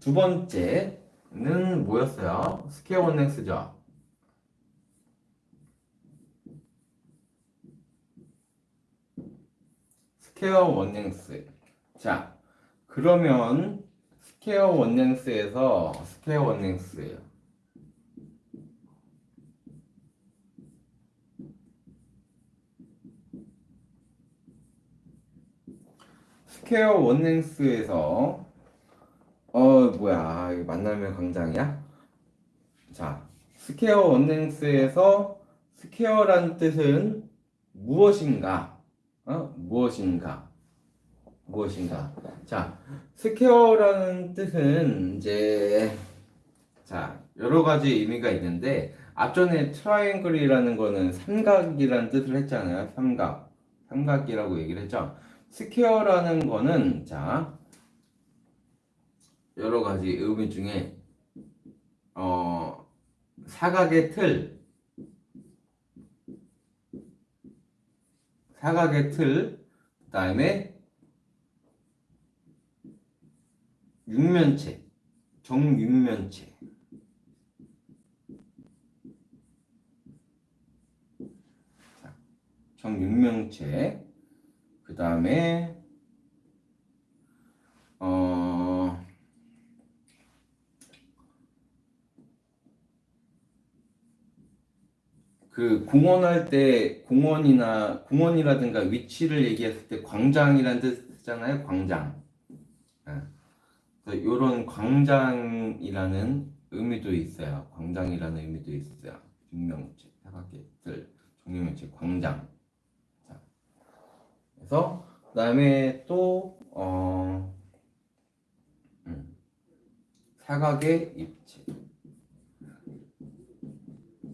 두 번째는 뭐였어요? 스퀘어 원넥스죠. Square one length. 자, 그러면 스퀘어 원넥스에서 스퀘어 원넥스예요. Square one length에서 어 뭐야 이거 만나면 광장이야? 자 square one length에서 square란 뜻은 무엇인가? 어 무엇인가? 무엇인가? 자 square라는 뜻은 이제 자 여러 가지 의미가 있는데 앞전에 트라이앵글이라는 거는 삼각이라는 뜻을 했잖아요. 삼각 삼각이라고 얘기를 했죠. Square라는 거는 자 여러 가지 의미 중에 어 사각의 틀. 사각의 틀. 그다음에 육면체. 정육면체. 자, 정육면체. 그 다음에 어 그 공원할 때 공원이나 공원이라든가 위치를 얘기했을 때 광장이라는 뜻 쓰잖아요. 광장. 이런 광장이라는 의미도 있어요. 광장이라는 의미도 있어요. 육명체, 사각계들, 종류명체, 광장. 자, 그래서 그다음에 또 어, 음, 사각의 입체,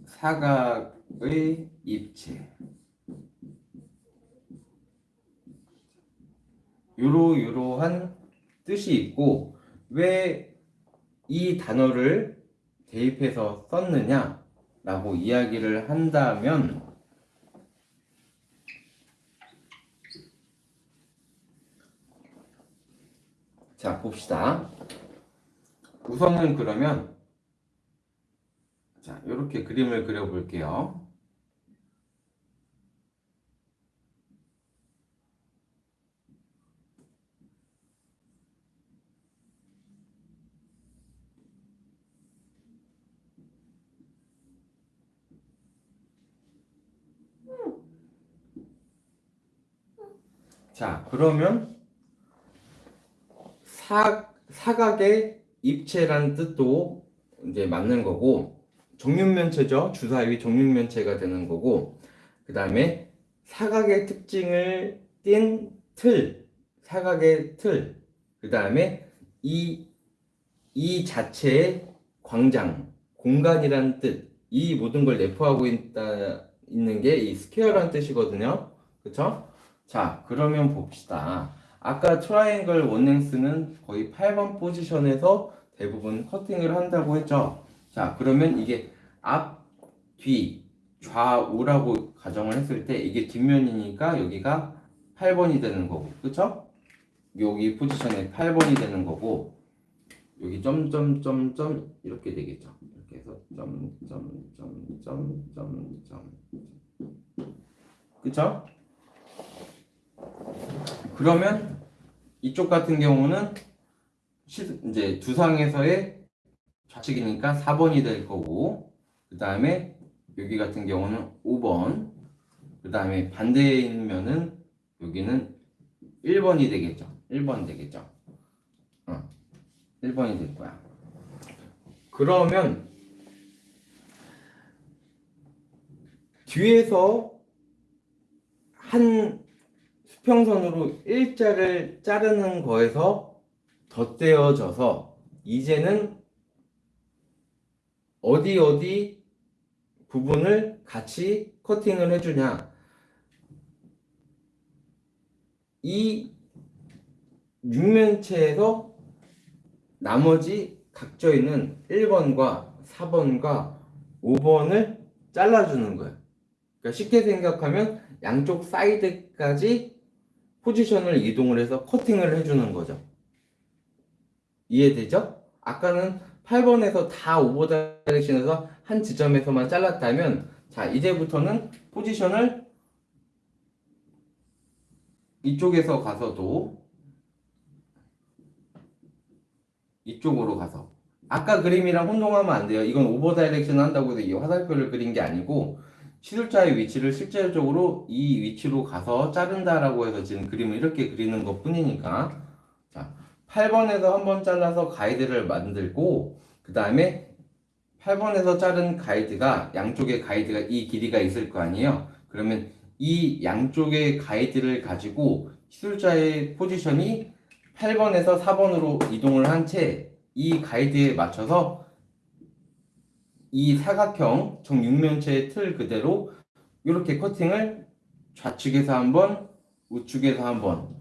사각 의 입체. 요로요로한 뜻이 있고 왜 이 단어를 대입해서 썼느냐 라고 이야기를 한다면 자 봅시다 우선은 그러면 자 이렇게 그림을 그려 볼게요 자, 그러면 사, 사각의 입체란 뜻도 이제 맞는 거고 정육면체죠. 주사위 정육면체가 되는 거고 그 다음에 사각의 특징을 띈 틀, 사각의 틀, 그 다음에 이, 이 자체의 광장, 공간이란 뜻, 이 모든 걸 내포하고 있다, 있는 게 이 square라는 뜻이거든요. 그쵸? 자, 그러면 봅시다. 아까 트라이앵글 one length는 거의 8번 포지션에서 대부분 커팅을 한다고 했죠. 자, 그러면 이게 앞, 뒤, 좌우라고 가정을 했을 때 이게 뒷면이니까 여기가 8번이 되는 거고, 그쵸? 여기 포지션에 8번이 되는 거고, 여기 점점점점 이렇게 되겠죠. 이렇게 해서 점점점점점점 그쵸? 그러면 이쪽 같은 경우는 이제 두상에서의 좌측이니까 4번이 될 거고 그 다음에 여기 같은 경우는 5번 그 다음에 반대에 있는 여기는 1번이 되겠죠. 1번 되겠죠. 어, 1번이 될 거야. 그러면 뒤에서 한 수평선으로 일자를 자르는 거에서 덧대어져서 이제는 어디 어디 부분을 같이 커팅을 해주냐 이 육면체에서 나머지 각져 있는 1번과 4번과 5번을 잘라주는 거예요. 그러니까 쉽게 생각하면 양쪽 사이드까지 포지션을 이동을 해서 커팅을 해주는 거죠. 이해되죠? 아까는 8번에서 다 오버 다이렉션에서 한 지점에서만 잘랐다면 자 이제부터는 포지션을 이쪽에서 가서도 이쪽으로 가서 아까 그림이랑 혼동하면 안 돼요. 이건 over direction 한다고 해서 이 화살표를 그린 게 아니고 시술자의 위치를 실제적으로 이 위치로 가서 자른다라고 해서 지금 그림을 이렇게 그리는 것 뿐이니까 자 8번에서 한번 잘라서 가이드를 만들고 그 다음에 8번에서 자른 가이드가 양쪽에 가이드가 이 길이가 있을 거 아니에요. 그러면 이 양쪽의 가이드를 가지고 시술자의 포지션이 8번에서 4번으로 이동을 한 채 이 가이드에 맞춰서 이 사각형 정육면체의 틀 그대로 이렇게 커팅을 좌측에서 한번 우측에서 한번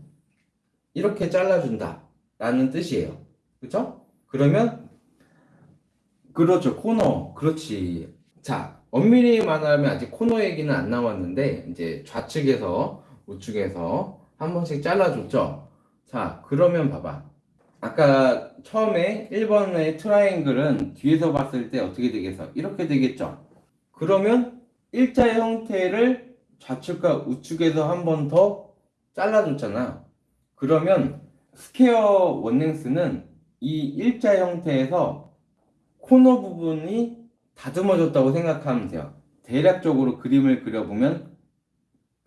이렇게 잘라준다 라는 뜻이에요. 그죠? 그러면 그렇죠. 코너. 그렇지. 자 엄밀히 말하면 아직 코너 얘기는 안 나왔는데 이제 좌측에서 우측에서 한 번씩 잘라줬죠? 자 그러면 봐봐 아까 처음에 1번의 트라이앵글은 뒤에서 봤을 때 어떻게 되겠어? 이렇게 되겠죠? 그러면 일자의 형태를 좌측과 우측에서 한 번 더 잘라줬잖아. 그러면 square one length는 이 일자 형태에서 코너 부분이 다듬어졌다고 생각하면 돼요. 대략적으로 그림을 그려보면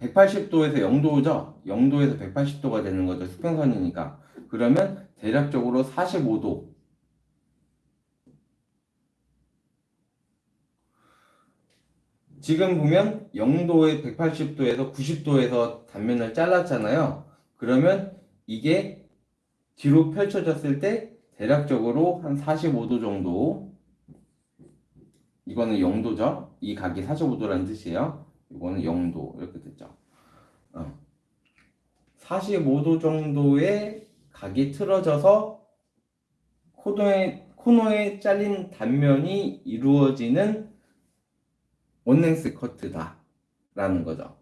180도에서 0도죠? 0도에서 180도가 되는 거죠. 수평선이니까. 그러면 대략적으로 45도 지금 보면 0도에 180도에서 90도에서 단면을 잘랐잖아요. 그러면 이게 뒤로 펼쳐졌을 때 대략적으로 한 45도 정도 이거는 0도죠. 이 각이 45도라는 뜻이에요. 이거는 0도 이렇게 됐죠. 어. 45도 정도의 각이 틀어져서 코너에, 코너에 잘린 단면이 이루어지는 one length 커트다. 라는 거죠.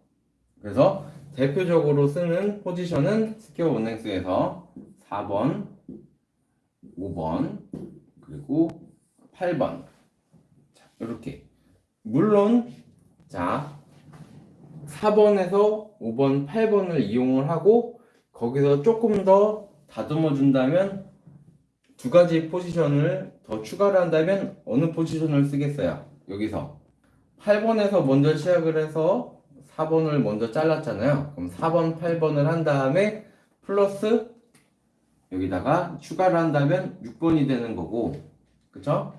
그래서 대표적으로 쓰는 포지션은 square one length에서 4번, 5번, 그리고 8번. 자, 이렇게. 물론 자 4번에서 5번, 8번을 이용을 하고 거기서 조금 더 다듬어 준다면 두 가지 포지션을 더 추가를 한다면 어느 포지션을 쓰겠어요? 여기서 8번에서 먼저 시작을 해서 4번을 먼저 잘랐잖아요. 그럼 4번, 8번을 한 다음에 플러스 여기다가 추가를 한다면 6번이 되는 거고 그쵸?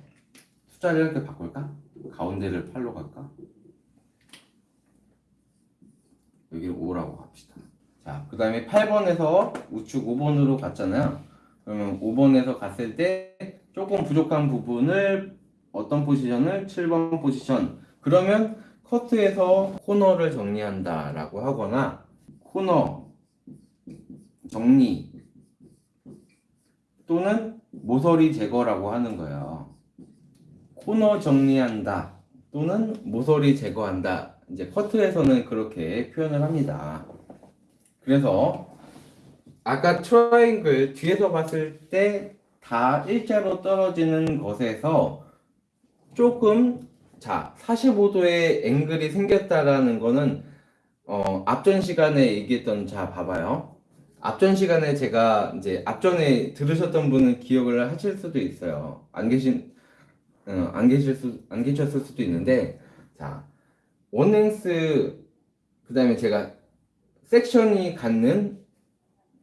숫자를 이렇게 바꿀까? 가운데를 8로 갈까? 여기를 5라고 합시다. 자, 그 다음에 8번에서 우측 5번으로 갔잖아요. 그러면 5번에서 갔을 때 조금 부족한 부분을 어떤 포지션을 7번 포지션. 그러면 커트에서 코너를 정리한다 라고 하거나 코너 정리 또는 모서리 제거라고 하는 거예요. 코너 정리한다 또는 모서리 제거한다. 이제 커트에서는 그렇게 표현을 합니다. 그래서 아까 트라이앵글 뒤에서 봤을 때 다 일자로 떨어지는 것에서 조금 자 45도의 앵글이 생겼다라는 거는 어, 앞전 시간에 얘기했던 자 봐봐요. 앞전 시간에 제가 이제 앞전에 들으셨던 분은 기억을 하실 수도 있어요. 안 계신 어, 안 계실 수 안 계셨을 수도 있는데 자 원행스 그 다음에 제가 섹션이 갖는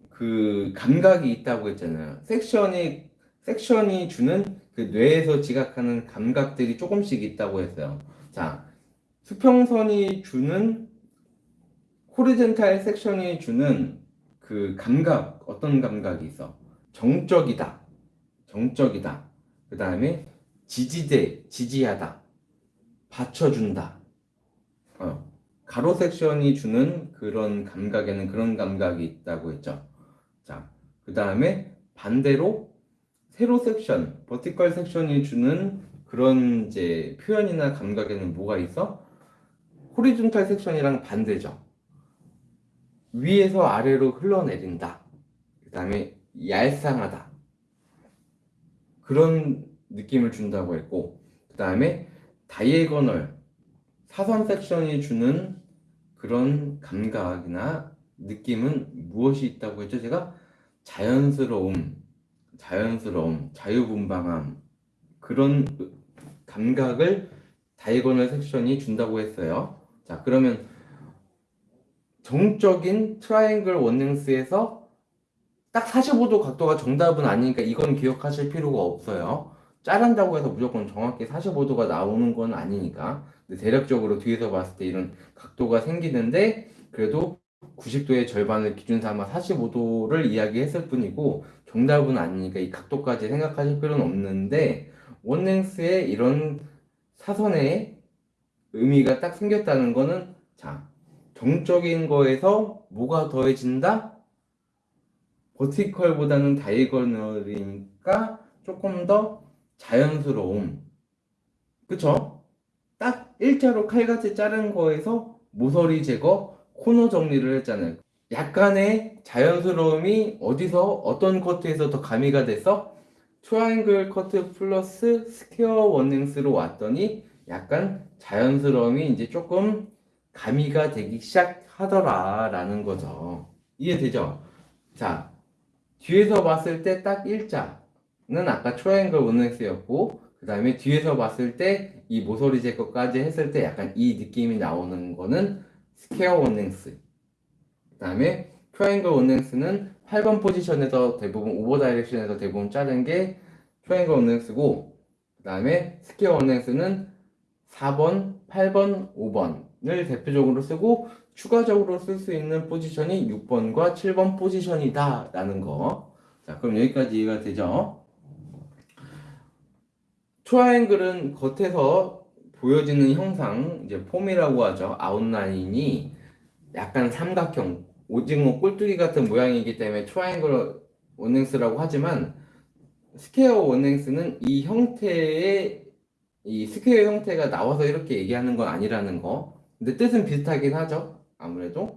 그 감각이 있다고 했잖아요. 섹션이 섹션이 주는 그 뇌에서 지각하는 감각들이 조금씩 있다고 했어요. 자, 수평선이 주는 호리젠탈 섹션이 주는 그 감각 어떤 감각이 있어? 정적이다. 정적이다. 그 다음에 지지대, 지지하다. 받쳐준다. 어. 가로 섹션이 주는 그런 감각에는 그런 감각이 있다고 했죠. 자, 그 다음에 반대로 세로 섹션, 버티컬 섹션이 주는 그런 이제 표현이나 감각에는 뭐가 있어? 호리존탈 섹션이랑 반대죠. 위에서 아래로 흘러내린다. 그 다음에 얄쌍하다. 그런 느낌을 준다고 했고 그 다음에 다이애고널 사선 섹션이 주는 그런 감각이나 느낌은 무엇이 있다고 했죠? 제가 자연스러움, 자연스러움, 자유분방함 그런 감각을 diagonal 섹션이 준다고 했어요. 자, 그러면 정적인 트라이앵글 one length에서 딱 45도 각도가 정답은 아니니까 이건 기억하실 필요가 없어요. 자른다고 해서 무조건 정확히 45도가 나오는 건 아니니까. 대략적으로 뒤에서 봤을 때 이런 각도가 생기는데 그래도 90도의 절반을 기준 삼아 45도를 이야기했을 뿐이고 정답은 아니니까 이 각도까지 생각하실 필요는 없는데 원랭스에 이런 사선의 의미가 딱 생겼다는 거는 자 정적인 거에서 뭐가 더해진다? 버티컬보다는 다이거널이니까 조금 더 자연스러움 그쵸? 딱 일자로 칼같이 자른 거에서 모서리 제거, 코너 정리를 했잖아요 약간의 자연스러움이 어디서 어떤 커트에서 더 가미가 돼서 트라이앵글 커트 플러스 square one length로 왔더니 약간 자연스러움이 이제 조금 가미가 되기 시작하더라 라는 거죠 이해되죠? 자 뒤에서 봤을 때 딱 일자는 아까 트라이앵글 one length였고 그 다음에 뒤에서 봤을 때 이 모서리 제거까지 했을 때 약간 이 느낌이 나오는 거는 square one length 그 다음에 트라이앵글 one length는 8번 포지션에서 대부분 오버 다이렉션에서 대부분 자른 게 트라이앵글 one length고 그 다음에 square one length는 4번, 8번, 5번을 대표적으로 쓰고 추가적으로 쓸 수 있는 포지션이 6번과 7번 포지션이다 라는 거. 자, 그럼 여기까지 이해가 되죠? 트라이앵글은 겉에서 보여지는 형상, 이제 폼이라고 하죠. 아웃라인이 약간 삼각형, 오징어 꼴뚜기 같은 모양이기 때문에 트라이앵글 one length라고 하지만 square one length는 이 형태의 이 square 형태가 나와서 이렇게 얘기하는 건 아니라는 거. 근데 뜻은 비슷하긴 하죠. 아무래도. 음.